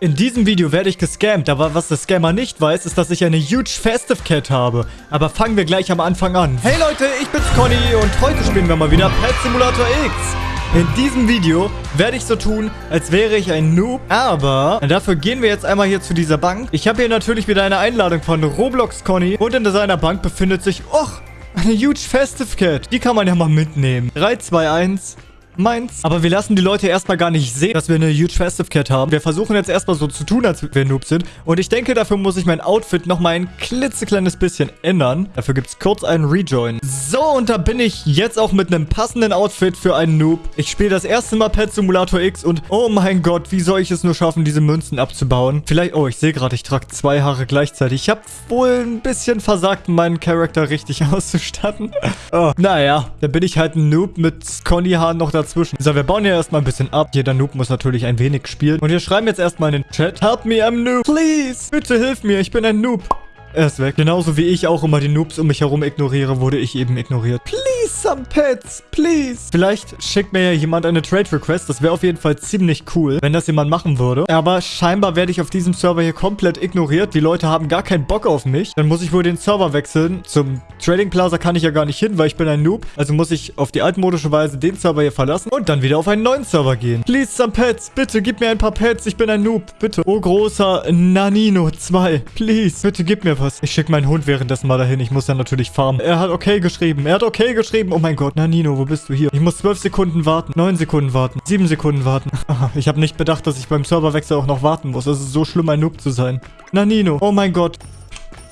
In diesem Video werde ich gescammt, aber was der Scammer nicht weiß, ist, dass ich eine huge Festive Cat habe. Aber fangen wir gleich am Anfang an. Hey Leute, ich bin's Conny und heute spielen wir mal wieder Pet Simulator X. In diesem Video werde ich so tun, als wäre ich ein Noob, aber dafür gehen wir jetzt einmal hier zu dieser Bank. Ich habe hier natürlich wieder eine Einladung von Roblox Conny und in seiner Bank befindet sich, och, eine huge Festive Cat. Die kann man ja mal mitnehmen. 3, 2, 1 meins. Aber wir lassen die Leute erstmal gar nicht sehen, dass wir eine huge Festive Cat haben. Wir versuchen jetzt erstmal so zu tun, als wir Noobs sind. Und ich denke, dafür muss ich mein Outfit nochmal ein klitzekleines bisschen ändern. Dafür gibt es kurz einen Rejoin. So, und da bin ich jetzt auch mit einem passenden Outfit für einen Noob. Ich spiele das erste Mal Pet Simulator X und oh mein Gott, wie soll ich es nur schaffen, diese Münzen abzubauen? Vielleicht, oh, ich sehe gerade, ich trage zwei Haare gleichzeitig. Ich habe wohl ein bisschen versagt, meinen Charakter richtig auszustatten. oh, naja, da bin ich halt ein Noob mit Conny-Haaren noch dazu dazwischen. So, wir bauen hier erstmal ein bisschen ab. Jeder Noob muss natürlich ein wenig spielen. Und wir schreiben jetzt erstmal in den Chat. Help me, I'm Noob. Please. Bitte hilf mir, ich bin ein Noob. Er ist weg. Genauso wie ich auch immer die Noobs um mich herum ignoriere, wurde ich eben ignoriert. Please, some pets, please. Vielleicht schickt mir ja jemand eine Trade Request. Das wäre auf jeden Fall ziemlich cool, wenn das jemand machen würde. Aber scheinbar werde ich auf diesem Server hier komplett ignoriert. Die Leute haben gar keinen Bock auf mich. Dann muss ich wohl den Server wechseln. Zum Trading Plaza kann ich ja gar nicht hin, weil ich bin ein Noob. Also muss ich auf die altmodische Weise den Server hier verlassen und dann wieder auf einen neuen Server gehen. Please, some pets. Bitte, gib mir ein paar Pets. Ich bin ein Noob. Bitte. Oh, großer Nanino 2. Please. Bitte, gib mir was. Ich schicke meinen Hund währenddessen mal dahin. Ich muss dann natürlich farmen. Er hat okay geschrieben. Er hat okay geschrieben. Oh mein Gott. Na, Nino, wo bist du hier? Ich muss zwölf Sekunden warten. Neun Sekunden warten. Sieben Sekunden warten. ich habe nicht bedacht, dass ich beim Serverwechsel auch noch warten muss. Es ist so schlimm, ein Noob zu sein. Na, Nino. Oh mein Gott.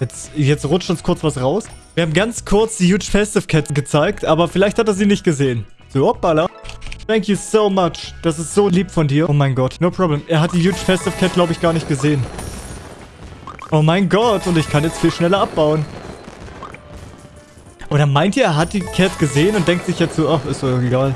Jetzt, jetzt rutscht uns kurz was raus. Wir haben ganz kurz die Huge Festive Cat gezeigt, aber vielleicht hat er sie nicht gesehen. So, hoppala. Thank you so much. Das ist so lieb von dir. Oh mein Gott. No problem. Er hat die Huge Festive Cat, glaube ich, gar nicht gesehen. Oh mein Gott, und ich kann jetzt viel schneller abbauen. Oder meint ihr, er hat die Cat gesehen und denkt sich jetzt so, ach, ist doch egal.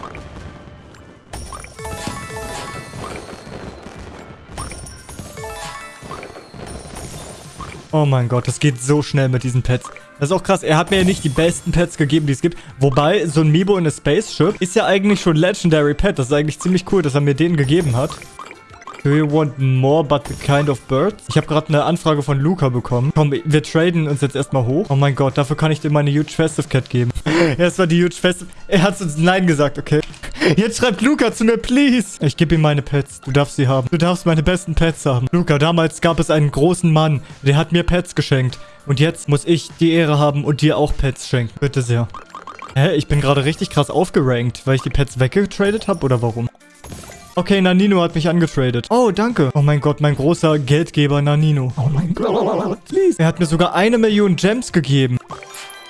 Oh mein Gott, das geht so schnell mit diesen Pets. Das ist auch krass. Er hat mir ja nicht die besten Pets gegeben, die es gibt. Wobei, so ein Mibo in a Spaceship ist ja eigentlich schon Legendary Pet. Das ist eigentlich ziemlich cool, dass er mir den gegeben hat. Do you want more but the kind of birds? Ich habe gerade eine Anfrage von Luca bekommen. Komm, wir traden uns jetzt erstmal hoch. Oh mein Gott, dafür kann ich dir meine Huge Festive Cat geben. Erstmal die Huge Festive... Er hat uns Nein gesagt, okay. Jetzt schreibt Luca zu mir, please. Ich gebe ihm meine Pets. Du darfst sie haben. Du darfst meine besten Pets haben. Luca, damals gab es einen großen Mann. Der hat mir Pets geschenkt. Und jetzt muss ich die Ehre haben und dir auch Pets schenken. Bitte sehr. Hä? Ich bin gerade richtig krass aufgerankt, weil ich die Pets weggetradet habe oder warum? Okay, Nanino hat mich angetradet. Oh, danke. Oh mein Gott, mein großer Geldgeber Nanino. Oh mein Gott. Please. Er hat mir sogar eine Million Gems gegeben.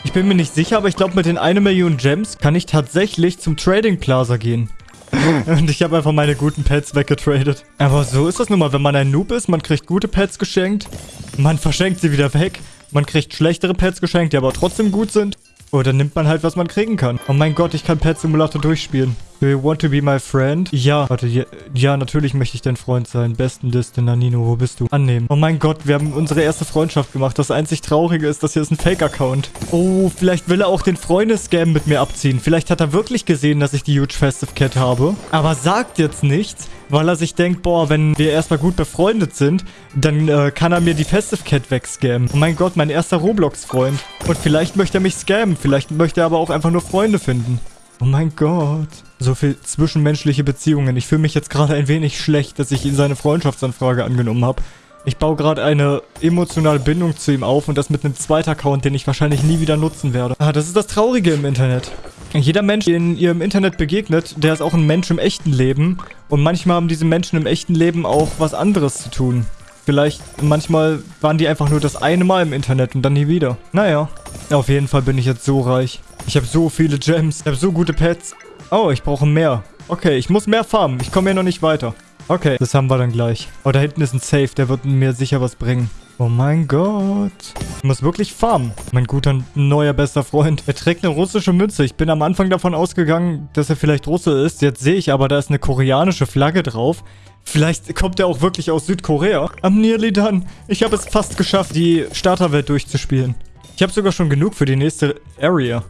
Ich bin mir nicht sicher, aber ich glaube, mit den eine Million Gems kann ich tatsächlich zum Trading Plaza gehen. Und ich habe einfach meine guten Pets weggetradet. Aber so ist das nun mal, wenn man ein Noob ist. Man kriegt gute Pets geschenkt. Man verschenkt sie wieder weg. Man kriegt schlechtere Pets geschenkt, die aber trotzdem gut sind. Dann nimmt man halt, was man kriegen kann. Oh mein Gott, ich kann Pet Simulator durchspielen. Do you want to be my friend? Ja. Warte, ja, ja, natürlich möchte ich dein Freund sein. Besten Liste, Nanino, wo bist du? Annehmen. Oh mein Gott, wir haben unsere erste Freundschaft gemacht. Das einzig Traurige ist, dass hier ist ein Fake-Account. Oh, vielleicht will er auch den Freundescam mit mir abziehen. Vielleicht hat er wirklich gesehen, dass ich die Huge Festive Cat habe. Aber sagt jetzt nichts, weil er sich denkt, boah, wenn wir erstmal gut befreundet sind, dann äh, kann er mir die Festive Cat wegscammen. Oh mein Gott, mein erster Roblox-Freund. Und vielleicht möchte er mich scammen. Vielleicht möchte er aber auch einfach nur Freunde finden. Oh mein Gott. So viel zwischenmenschliche Beziehungen. Ich fühle mich jetzt gerade ein wenig schlecht, dass ich ihn seine Freundschaftsanfrage angenommen habe. Ich baue gerade eine emotionale Bindung zu ihm auf und das mit einem zweiten Account, den ich wahrscheinlich nie wieder nutzen werde. Ah, das ist das Traurige im Internet. Jeder Mensch, den ihr im Internet begegnet, der ist auch ein Mensch im echten Leben. Und manchmal haben diese Menschen im echten Leben auch was anderes zu tun. Vielleicht, manchmal waren die einfach nur das eine Mal im Internet und dann nie wieder. Naja, auf jeden Fall bin ich jetzt so reich. Ich habe so viele Gems. Ich habe so gute Pets. Oh, ich brauche mehr. Okay, ich muss mehr farmen. Ich komme hier noch nicht weiter. Okay, das haben wir dann gleich. Oh, da hinten ist ein Safe. Der wird mir sicher was bringen. Oh mein Gott. Ich muss wirklich farmen. Mein guter, neuer, bester Freund. Er trägt eine russische Mütze. Ich bin am Anfang davon ausgegangen, dass er vielleicht Russe ist. Jetzt sehe ich aber, da ist eine koreanische Flagge drauf. Vielleicht kommt er auch wirklich aus Südkorea. I'm nearly done. Ich habe es fast geschafft, die Starterwelt durchzuspielen. Ich habe sogar schon genug für die nächste Area.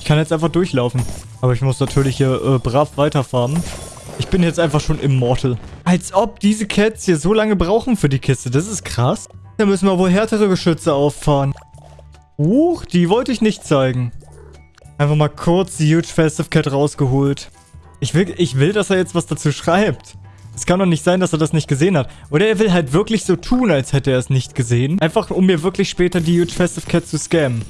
Ich kann jetzt einfach durchlaufen. Aber ich muss natürlich hier äh, brav weiterfahren. Ich bin jetzt einfach schon immortal. Als ob diese Cats hier so lange brauchen für die Kiste. Das ist krass. Da müssen wir wohl härtere Geschütze auffahren. Huch, die wollte ich nicht zeigen. Einfach mal kurz die Huge Festive Cat rausgeholt. Ich will, ich will, dass er jetzt was dazu schreibt. Es kann doch nicht sein, dass er das nicht gesehen hat. Oder er will halt wirklich so tun, als hätte er es nicht gesehen. Einfach, um mir wirklich später die Huge Festive Cat zu scammen.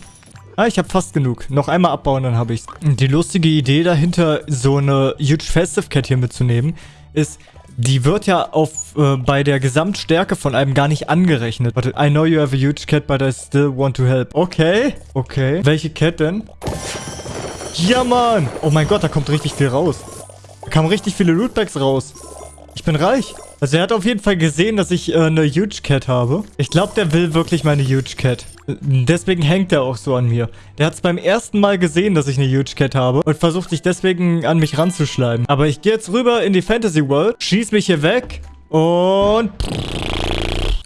Ah, ich habe fast genug. Noch einmal abbauen, dann habe ich's. Die lustige Idee dahinter, so eine Huge Festive Cat hier mitzunehmen, ist, die wird ja auf äh, bei der Gesamtstärke von einem gar nicht angerechnet. Warte, I know you have a huge cat, but I still want to help. Okay, okay. Welche Cat denn? Ja, Mann! Oh mein Gott, da kommt richtig viel raus. Da kamen richtig viele Lootbags raus. Ich bin reich. Also er hat auf jeden Fall gesehen, dass ich äh, eine Huge Cat habe. Ich glaube, der will wirklich meine Huge Cat. Deswegen hängt er auch so an mir. Der hat es beim ersten Mal gesehen, dass ich eine Huge Cat habe und versucht sich deswegen an mich ranzuschleimen. Aber ich gehe jetzt rüber in die Fantasy World, schieß mich hier weg und...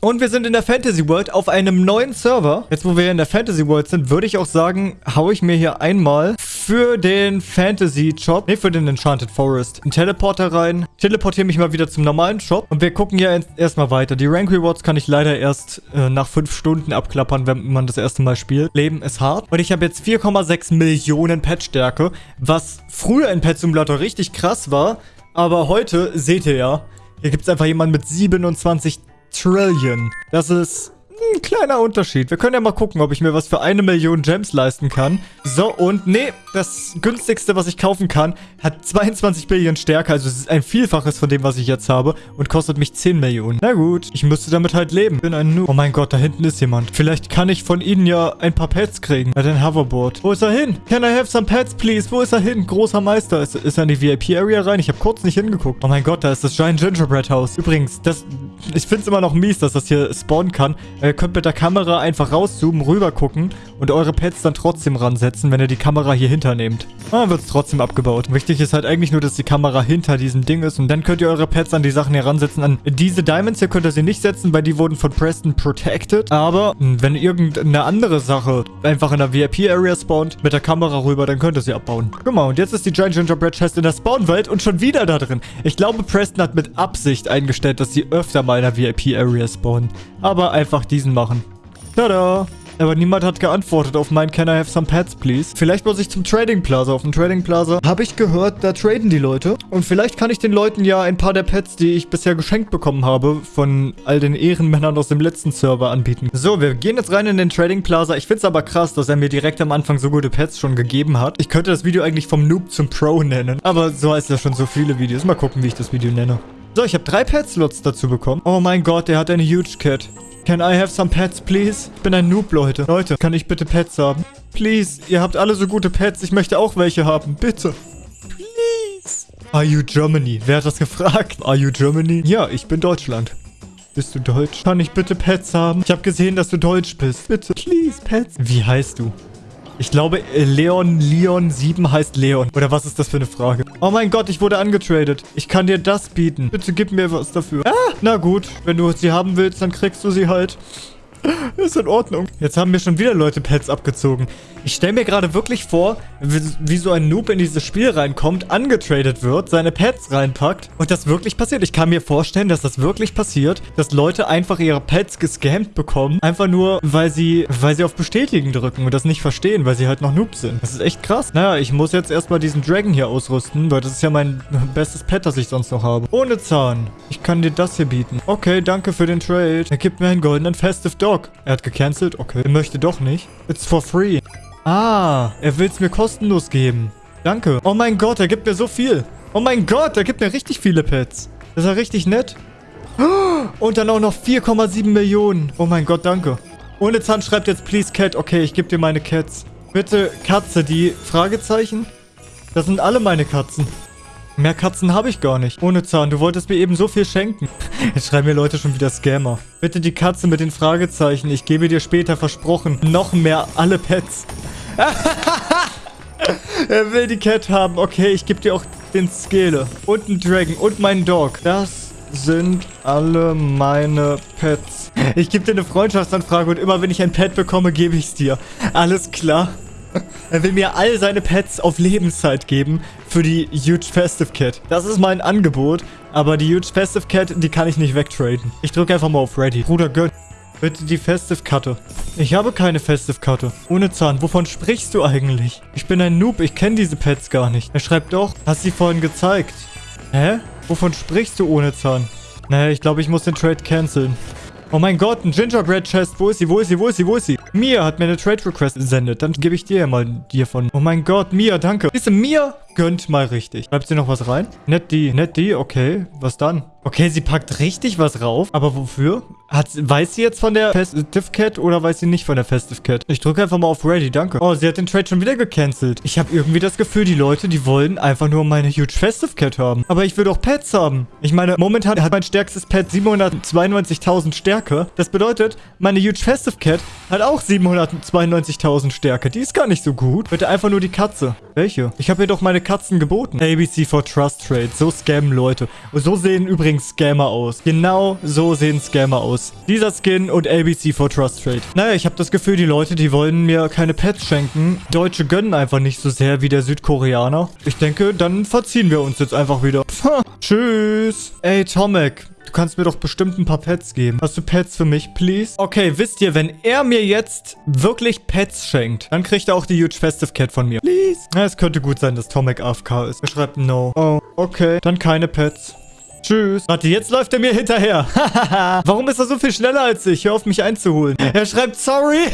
Und wir sind in der Fantasy World auf einem neuen Server. Jetzt, wo wir in der Fantasy World sind, würde ich auch sagen, haue ich mir hier einmal für den Fantasy Shop, ne, für den Enchanted Forest, einen Teleporter rein. Teleportiere mich mal wieder zum normalen Shop. Und wir gucken ja erstmal weiter. Die Rank Rewards kann ich leider erst äh, nach 5 Stunden abklappern, wenn man das erste Mal spielt. Leben ist hart. Und ich habe jetzt 4,6 Millionen Pet-Stärke, was früher in Pet Simulator richtig krass war. Aber heute, seht ihr ja, hier gibt es einfach jemanden mit 27 Trillion. Das ist ein kleiner Unterschied. Wir können ja mal gucken, ob ich mir was für eine Million Gems leisten kann. So, und nee, das günstigste, was ich kaufen kann, hat 22 Billionen Stärke. Also es ist ein Vielfaches von dem, was ich jetzt habe und kostet mich 10 Millionen. Na gut, ich müsste damit halt leben. Ich bin ein Noob. Oh mein Gott, da hinten ist jemand. Vielleicht kann ich von ihnen ja ein paar Pets kriegen. Hat ein Hoverboard. Wo ist er hin? Can I have some pets, please? Wo ist er hin? Großer Meister. Ist, ist er in die VIP-Area rein? Ich habe kurz nicht hingeguckt. Oh mein Gott, da ist das Giant Gingerbread House. Übrigens, das... Ich finde es immer noch mies, dass das hier spawnen kann. Ihr könnt mit der Kamera einfach rauszoomen, rüber gucken und eure Pets dann trotzdem ransetzen, wenn ihr die Kamera hier hinternehmt. Ah, dann wird es trotzdem abgebaut. Wichtig ist halt eigentlich nur, dass die Kamera hinter diesem Ding ist und dann könnt ihr eure Pets an die Sachen heransetzen. An diese Diamonds hier könnt ihr sie nicht setzen, weil die wurden von Preston protected. Aber wenn irgendeine andere Sache einfach in der VIP-Area spawnt, mit der Kamera rüber, dann könnt ihr sie abbauen. Guck mal, und jetzt ist die Giant Gingerbread Chest in der Spawnwelt und schon wieder da drin. Ich glaube, Preston hat mit Absicht eingestellt, dass sie öfter mal in der VIP-Area spawnen. Aber einfach diesen machen. Tada! Aber niemand hat geantwortet auf mein Can I have some pets, please? Vielleicht muss ich zum Trading Plaza. Auf dem Trading Plaza habe ich gehört, da traden die Leute. Und vielleicht kann ich den Leuten ja ein paar der Pets, die ich bisher geschenkt bekommen habe, von all den Ehrenmännern aus dem letzten Server anbieten. So, wir gehen jetzt rein in den Trading Plaza. Ich finde es aber krass, dass er mir direkt am Anfang so gute Pets schon gegeben hat. Ich könnte das Video eigentlich vom Noob zum Pro nennen. Aber so heißt ja schon so viele Videos. Mal gucken, wie ich das Video nenne. So, ich habe drei Pet-Slots dazu bekommen. Oh mein Gott, der hat eine Huge Cat. Can I have some pets, please? Ich bin ein Noob, Leute. Leute, kann ich bitte Pets haben? Please, ihr habt alle so gute Pets. Ich möchte auch welche haben. Bitte. Please. Are you Germany? Wer hat das gefragt? Are you Germany? Ja, ich bin Deutschland. Bist du deutsch? Kann ich bitte Pets haben? Ich habe gesehen, dass du deutsch bist. Bitte. Please, Pets. Wie heißt du? Ich glaube, Leon Leon 7 heißt Leon. Oder was ist das für eine Frage? Oh mein Gott, ich wurde angetradet. Ich kann dir das bieten. Bitte gib mir was dafür. Ah, na gut. Wenn du sie haben willst, dann kriegst du sie halt. Ist in Ordnung. Jetzt haben mir schon wieder Leute Pets abgezogen. Ich stelle mir gerade wirklich vor, wie, so ein Noob in dieses Spiel reinkommt, angetradet wird, seine Pets reinpackt und das wirklich passiert. Ich kann mir vorstellen, dass das wirklich passiert, dass Leute einfach ihre Pets gescampt bekommen, einfach nur, weil sie, weil sie auf Bestätigen drücken und das nicht verstehen, weil sie halt noch Noobs sind. Das ist echt krass. Naja, ich muss jetzt erstmal diesen Dragon hier ausrüsten, weil das ist ja mein bestes Pet, das ich sonst noch habe. Ohne Zahn. Ich kann dir das hier bieten. Okay, danke für den Trade. Er gibt mir einen goldenen Festive Dog. Er hat gecancelt? Okay. Er möchte doch nicht. It's for free. Ah, er will es mir kostenlos geben. Danke. Oh mein Gott, er gibt mir so viel. Oh mein Gott, er gibt mir richtig viele Pets. Das ist ja richtig nett. Und dann auch noch 4,7 Millionen. Oh mein Gott, danke. Ohne Zahn schreibt jetzt Please Cat. Okay, ich gebe dir meine Cats. Bitte Katze, die Fragezeichen? Das sind alle meine Katzen. Mehr Katzen habe ich gar nicht. Ohne Zahn, du wolltest mir eben so viel schenken. Jetzt schreiben mir Leute schon wieder Scammer. Bitte die Katze mit den Fragezeichen. Ich gebe dir später versprochen. Noch mehr alle Pets. er will die Cat haben. Okay, ich gebe dir auch den Skele. Und einen Dragon. Und meinen Dog. Das sind alle meine Pets. Ich gebe dir eine Freundschaftsanfrage und immer wenn ich ein Pet bekomme, gebe ich es dir. Alles klar. Er will mir all seine Pets auf Lebenszeit geben für die Huge Festive Cat. Das ist mein Angebot, aber die Huge Festive Cat, die kann ich nicht wegtraden. Ich drücke einfach mal auf Ready. Bruder, gönn. Bitte die Festive-Karte. Ich habe keine Festive-Karte. Ohne Zahn. Wovon sprichst du eigentlich? Ich bin ein Noob. Ich kenne diese Pets gar nicht. Er schreibt doch. Hast sie vorhin gezeigt. Hä? Wovon sprichst du ohne Zahn? Naja, ich glaube, ich muss den Trade canceln. Oh mein Gott, ein Gingerbread Chest. Wo ist sie? Wo ist sie? Wo ist sie? Wo ist sie? Mia hat mir eine Trade Request gesendet. Dann gebe ich dir ja mal hiervon. Oh mein Gott, Mia, danke. Siehst du, Mia gönnt mal richtig. Schreibt sie noch was rein? Nett die, nett die, okay. Was dann? Okay, sie packt richtig was rauf. Aber wofür? Hat, weiß sie jetzt von der Festive Cat oder weiß sie nicht von der Festive Cat? Ich drücke einfach mal auf Ready, danke. Oh, sie hat den Trade schon wieder gecancelt. Ich habe irgendwie das Gefühl, die Leute, die wollen einfach nur meine Huge Festive Cat haben. Aber ich will doch Pets haben. Ich meine, momentan hat mein stärkstes Pet 792.000 Stärke. Das bedeutet, meine Huge Festive Cat hat auch 792.000 Stärke. Die ist gar nicht so gut. Bitte einfach nur die Katze. Welche? Ich habe ihr doch meine Katzen geboten. ABC for Trust Trade. So scammen Leute. So sehen übrigens Scammer aus. Genau so sehen Scammer aus. Dieser Skin und ABC for Trust Trade. Naja, ich habe das Gefühl, die Leute, die wollen mir keine Pets schenken. Deutsche gönnen einfach nicht so sehr wie der Südkoreaner. Ich denke, dann verziehen wir uns jetzt einfach wieder. Pah, tschüss. Ey, Tomek. Du kannst mir doch bestimmt ein paar Pets geben. Hast du Pets für mich, please? Okay, wisst ihr, wenn er mir jetzt wirklich Pets schenkt, dann kriegt er auch die Huge Festive Cat von mir. Please. Ja, es könnte gut sein, dass Tomek AFK ist. Er schreibt No. Oh, okay. Dann keine Pets. Tschüss. Warte, jetzt läuft er mir hinterher. Warum ist er so viel schneller als ich? Hör auf, mich einzuholen. Er schreibt sorry.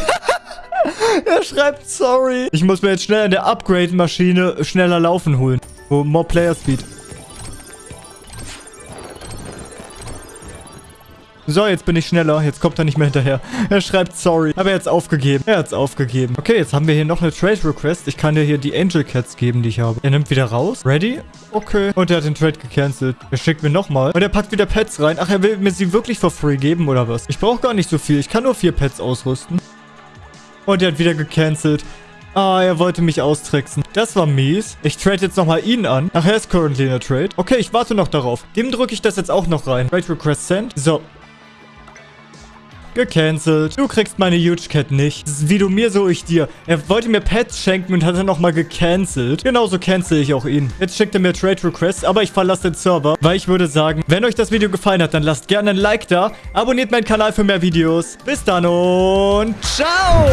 er schreibt sorry. Ich muss mir jetzt schnell an der Upgrade-Maschine schneller laufen holen. Oh, more Player Speed. So, jetzt bin ich schneller. Jetzt kommt er nicht mehr hinterher. Er schreibt sorry. Aber er hat's aufgegeben. Er hat's aufgegeben. Okay, jetzt haben wir hier noch eine Trade Request. Ich kann dir hier die Angel Cats geben, die ich habe. Er nimmt wieder raus. Ready? Okay. Und er hat den Trade gecancelt. Er schickt mir nochmal. Und er packt wieder Pets rein. Ach, er will mir sie wirklich for free geben, oder was? Ich brauche gar nicht so viel. Ich kann nur vier Pets ausrüsten. Und er hat wieder gecancelt. Ah, er wollte mich austricksen. Das war mies. Ich trade jetzt nochmal ihn an. Ach, er ist currently in der Trade. Okay, ich warte noch darauf. Dem drücke ich das jetzt auch noch rein. Trade Request Send. So, Gecancelt. Du kriegst meine Huge Cat nicht. Wie du mir, so ich dir. Er wollte mir Pets schenken und hat dann nochmal gecancelt. Genauso cancel ich auch ihn. Jetzt schickt er mir Trade Requests, aber ich verlasse den Server, weil ich würde sagen, wenn euch das Video gefallen hat, dann lasst gerne ein Like da. Abonniert meinen Kanal für mehr Videos. Bis dann und ciao!